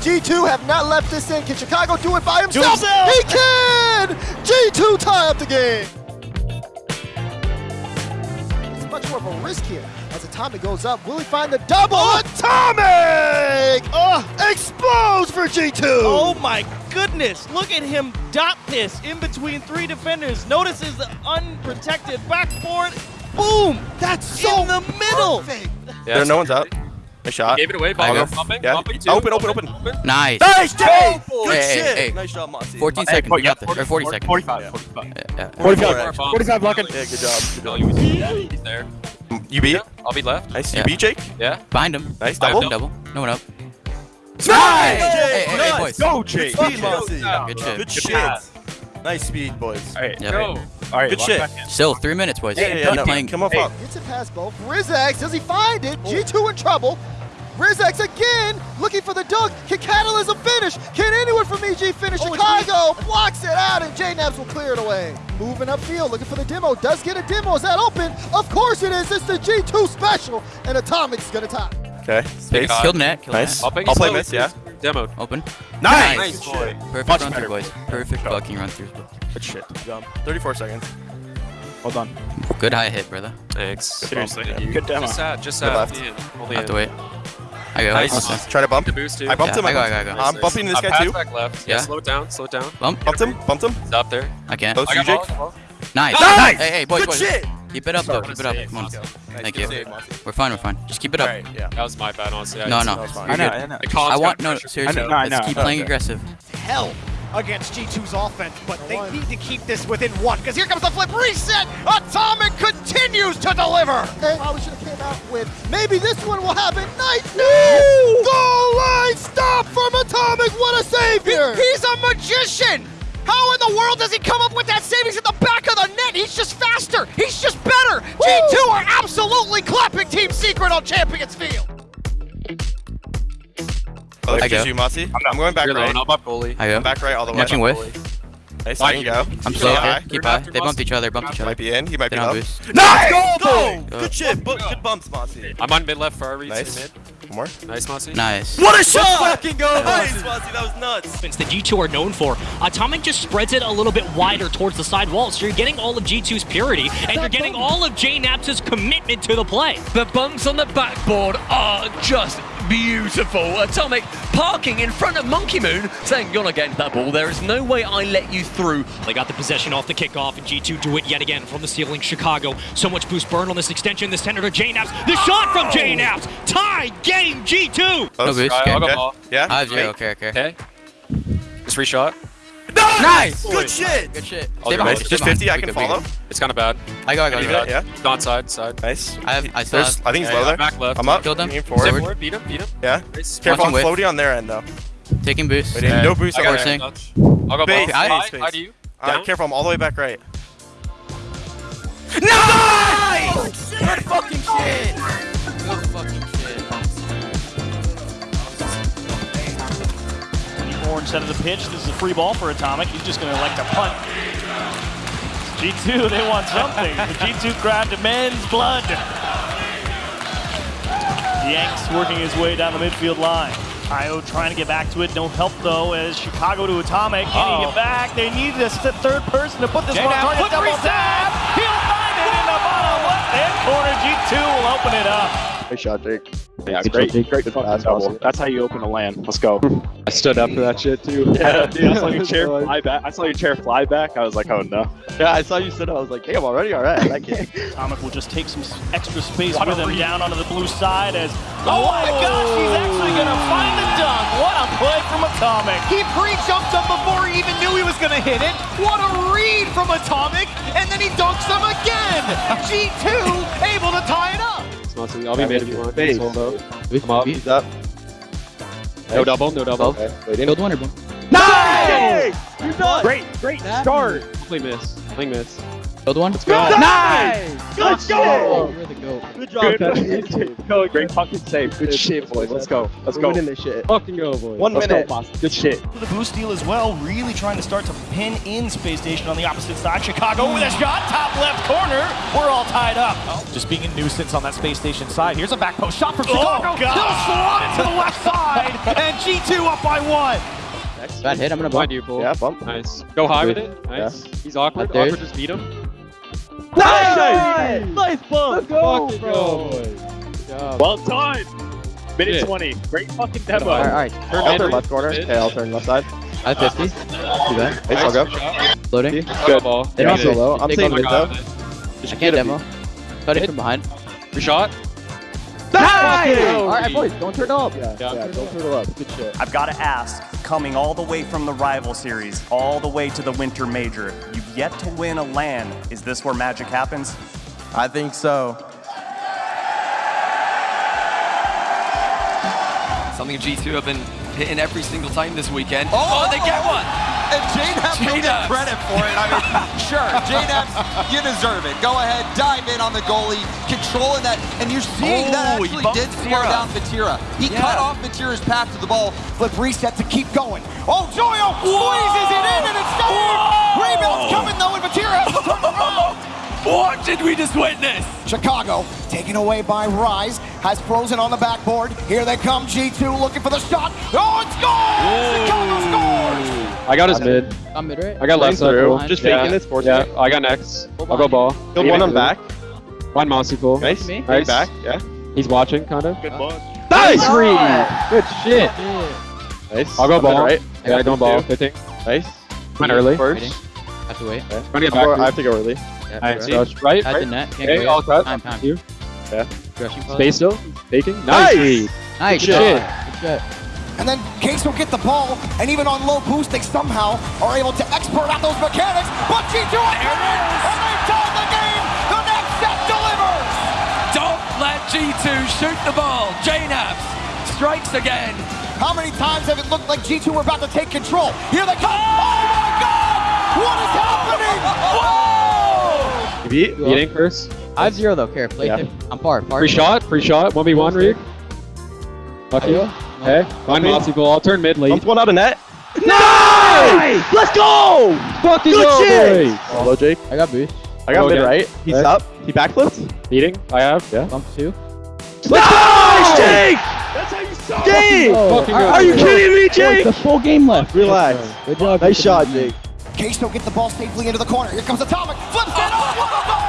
G2 have not left this in. Can Chicago do it by himself? himself. He can! G2 tie up the game. It's much more of a risk here. As Atomic goes up, will he find the double? Atomic! Oh, explodes for G2! Oh my goodness! Look at him dot this in between three defenders. Notices the unprotected backboard. Boom! That's so in the middle. perfect. There, no one's up. Nice shot. Gave it away. I'll bumping. Yeah. Bumping too. Open, open, open. Nice. Nice, Jay! Oh, Good hey, shit. hey. Nice job, Mossy. 14 seconds. We got this. Or 40 seconds. 45, 45. Yeah, yeah. 45, 45 blocking. Yeah, good job. Good job. he's there. You beat? Yeah, I'll be left. Nice. Yeah. You beat, Jake? Yeah. Behind him. Nice. Double. Double. Double. No one up. Nice! Hey, hey, hey, boys. Go, Jake. Good speed, Mossy. Good shit. Good shit. Nice speed, boys. All right, Yeah. Go. all right. Good shit. Still, three minutes, boys. Yeah, yeah, yeah. Keep No, playing. come up, Hey. up. Gets it past both. Rizax, does he find it? G2 in trouble. Rizax again, looking for the dunk. Can Catalysm finish? Can anyone from EG finish? Oh, Chicago blocks it out, and JKnaps will clear it away. Moving upfield, looking for the demo. Does get a demo. Is that open? Of course it is. It's the G2 special, and Atomic's gonna tie. Okay. Space. Killed net. Killed Nice. net. Bumping. I'll play slowly. miss, yeah. Demoed. Open. Nice. Nice boy. Perfect Much run better. through, boys. Perfect fucking run through. Good shit. Good 34 seconds. Hold on. Good high hit, brother. Thanks. Seriously. Yeah. Good demo. Just sad. Just Good left. Yeah, Only Have to wait. I go. Nice. Okay. Try to bump. The boost too. I bumped Yeah, him. I go, I go, I go. I'm bumping this Uh, guy pass too. back left. Yeah. Yeah. Slow it down. Slow it down. Bump. Bumped him. Bumped him. Stop there. I can't. Close to you, Jake. ball. Nice. Nice. Hey, hey, boys, Good boys. shit. Keep it up, though. Keep it up. Come on. Nice. Thank you. save, We're fine. We're fine. Just keep it up. right. Yeah. That was my bad, honestly. I No, no. That fine. I know, You're I know. I want no. Seriously. I know, I Let's know. keep Oh, playing aggressive. hell against G2's offense, but they need to keep this within one, because here comes the flip reset! Atomic continues to deliver! They probably should have came out with maybe this one will happen. Nice no! Goal line stop from Atomic. What a savior! He's a magician! How in the world does he come up with that save? He's at the back of the net. He's just faster. He's just better. G2 are absolutely clapping Team Secret on Champions Field. Oh, I there's go. you, Mossy. I'm going back You're right. low. I'm up goalie. I go. I'm back right all the way. Watching with. Nice. I can go. I'm Keep slow. it high. Keep You're high. not- They bumped each other. Bumped each He other. might be in. He might They be don't low. boost. Nice! Go, Go. Good shit. Bu- Good bumps, Mossy. I'm on mid left for our reads Nice. to mid. One more. Nice, Mossy. Nice. What a shot! fucking go. Nice, Mossy. That was nuts. offense that G2 are known for. Atomic just spreads it a little bit wider towards the side wall, so you're getting all of G2's purity, and you're getting all of JKnaps' commitment to the play. The bumps on the backboard are just beautiful. Atomic parking in front of Monkey Moon, saying, You're not getting that ball. There is no way I let you through. They got the possession off the kickoff, and G2 do it yet again from the ceiling. Chicago, so much boost burn on this extension. The tender to JKnaps. The shot from oh. JKnaps! Tie game G2! No boost. I'll Okay. ball. Yeah. I have zero. Great. Okay, okay. Okay. Just reshot. Nice. Good shit. Good shit. Stay behind. it. Just 50. I can follow. good. It's kind of bad. I go. I go. I go. it, Yeah. It's on side, side. Nice. I have. I still There's, have. I think he's Yeah, low yeah, there. back left. I'm up. Killed him. Leaning forward. Forward, Beat him, beat him. Yeah. Nice. Careful, I'm Watching floaty on their end though. taking boost. Wait, no boost I on got their Forcing. end. I'll go Space, ball. High, space, high to you. Uh, careful, I'm all the way back right. Nice! Good fucking shit. Good fucking shit. Side of the pitch. This is a free ball for Atomic. He's just going to elect to punt. G2, they want something. the G2 crowd demands blood. Yanks working his way down the midfield line. Io trying to get back to it. No help though as Chicago to Atomic. Can he get back? They need this th- third person to put this one on target. Double tap. Nice shot, Jake. Yeah, great, great fucking double. That's how you open a land. Let's go. I stood up for that shit too. Yeah, dude, I saw your chair fly back. I saw your chair fly back. I was like, oh no. Yeah, I saw you stood up. I was like, hey, I'm already all right. I like it. Atomic will just take some extra space with him down onto the blue side as. Oh my gosh, he's actually going to find the dunk. What a play from Atomic. He pre-jumped him before he even knew he was going to hit it. What a read from Atomic, and then he dunks them again. G2 able to tie it up. I'll be mid if you want. Base. I'm up. He's up. No double, no double. Okay, waiting. Killed one or boom. Nice! You done. Great, great start. Play miss. Play miss. Killed one. Let's go. Nice! Let's go! You're the goat. Good job, Pepsi. Go, great fucking save. Good shit, boys. Let's go. Let's We're go. winning this shit. Fucking go, boys. One Let's minute. Go, boss. Good shit. The boost steal as well, really trying to start to pin in Space Station on the opposite side. Chicago with a shot, top left corner. We're all tied up. Just being a nuisance on that space station side. Here's a back post shot from Oh, Chicago. God. He'll slot it to the left side, and G2 up by one. Bad hit. I'm gonna Behind bump. you, bull. Yeah, bump. Nice. Go high with it. Nice. He's awkward. Awkward just beat him. Nice! Nice bump! Let's go, Fucking bro. go, boys. Well done. Minute Yeah. 20. Great fucking demo. All right, all right. Turn I'll turn left corner. Okay, I'll turn left side. I have uh-huh. 50. Do that. Nice, I'll go. Loading. Good ball. They don't I'm so low. I'm Take saying mid though. I can't demo. Cut it from behind. Free shot. Nice! All right, boys, don't turn up. Yeah, Yeah. yeah, don't turtle up. Good shit. I've got to ask, coming all the way from the rival series, all the way to the winter major, you've yet to win a LAN. Is this where magic happens? I think so. Something G2 have been hitting every single time this weekend. Oh, oh they get one. And JKnaps will get credit for it. I mean, sure, JKnaps, you deserve it. Go ahead, dive in on the goalie, controlling that, and you're seeing that Oh, he actually did slow Matera. down Matira. He Yeah. cut off Matira's path to the ball. Flip reset to keep going. Oh, Joyo squeezes it in, and it's saved. Rebound's coming though, and Matira has to turn around. What did we just witness? Chicago, taken away by Rise, has frozen on the backboard. Here they come, G2 looking for the shot. Oh, it's gone! Chicago scores! I got his mid. I'm mid right. I got left side. through. bull. Just yeah. faking this, force Yeah, it. I got next. I'll go ball. Killed one on back. One mousey pool. Nice. Me? Nice. Back. Yeah. He's watching, kind of. Good ball. Nice read. Good shit. Nice. I'll go Coming ball. Right. Yeah, I go ball. Fitting. Nice. Went early. First. Waiting. Have to wait. Trying to get I'm I have to go early. Yeah, right. Touch. Right. At the net. Can't Okay, go I'll cut. Time, time. You. Yeah. Rushing for Space still. Faking. Nice. Nice. Nice Good shot. shit. Good shot. And then Case will get the ball, and even on low boost, they somehow are able to expert out those mechanics. But G2 are coming, and G2 shoot the ball. JKnaps strikes again. How many times have it looked like G2 were about to take control? Here they come. Oh my God! What is happening? Whoa! You beat. Beating first. I have zero though. Care. Play Yeah. tip. I'm far. Far. Free shot. Free shot. One v one read. Lucky. Okay. One mousey pool. I'll turn mid late. Bumped one out of net. Nice! Let's go! Fucking Good go, shit! boys. Hello, Jake. I got boost. I got Go mid again. right. He's Okay. up. He backflipped. Beating. I have. Yeah. Bump two. Nice, Jake! That's how you stop. Jake! Fucking go. Are you kidding me, Jake? The full game left. Relax. Good job. Nice shot, Jake. Case don't get the ball safely into the corner. Here comes Atomic. Flips it. Oh, what a goal!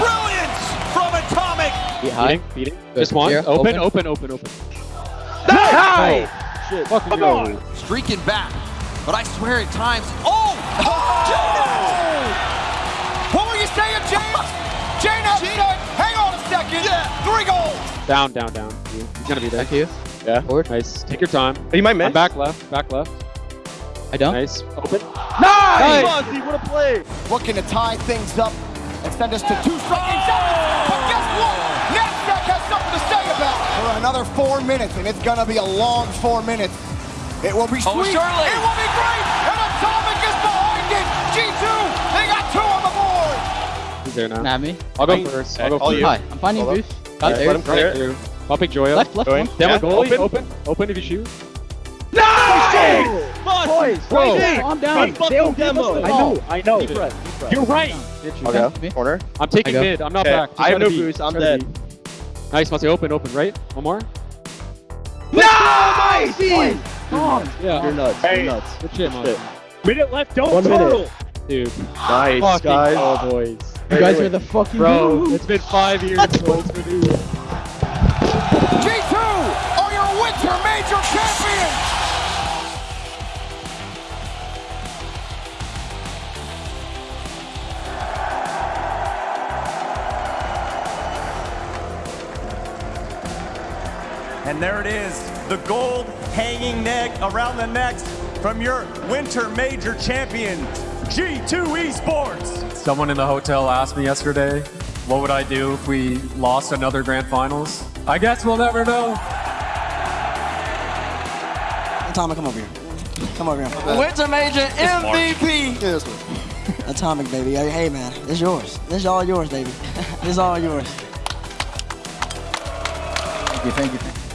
Brilliance from Atomic. Get high. Beating. Beating. Just one. Here, Open. open. Open. Open. Open. Nice! Oh, shit. Fucking go. Streaking back. But I swear at times. Oh! James said, hang on a second. Three goals. Down. Down. Down. He's gonna be there. Back to you. Yeah. Forward. Nice. Take your time. Oh, he might miss. I'm back left. Back left. I don't. Nice. Open. Nice! Fonzie, what a play! Looking to tie things up and send us to two striking seconds. But guess what? NASDAQ has something to say about it. For another four minutes, and it's going to be a long four minutes. It will be oh, sweet. Oh, surely. It will be great. And Atomic there now. Snap me. I'll go Fine. first. Okay, I'll go first. Hi. I'm finding Hold boost. Alright, oh, Got there. let him clear. Right through. I'll pick Joyo. Left, left, Going. one. Demo Yeah, goalie. open. Open. Open if you shoot. Nice! Boys, Bro, Jake! calm down. They don't demo. I know. I know. Deep breath, You're right. I'll go. Corner. I'm taking I mid. I'm not Okay, back. Just I have no boost. I'm dead. Nice. Must open. Open. Right. One more. Nice! Yeah. You're nuts. Hey. You're nuts. Good shit, man. Shit. Minute left. Don't One minute. Dude. Nice, Fucking guys. go, boys. You guys are the fucking Bro, goats. it's been five years. boys, for you. G2 are your winter major champions. And there it is, the gold hanging neck around the necks from your winter major champion, G2 Esports. Someone in the hotel asked me yesterday, what would I do if we lost another grand finals? I guess we'll never know. Atomic, come over here. Come over here. Winter Major MVP. Yeah, this way. Atomic, baby. Hey, man, it's yours. This is all yours, baby. this is all yours. Thank you, thank you.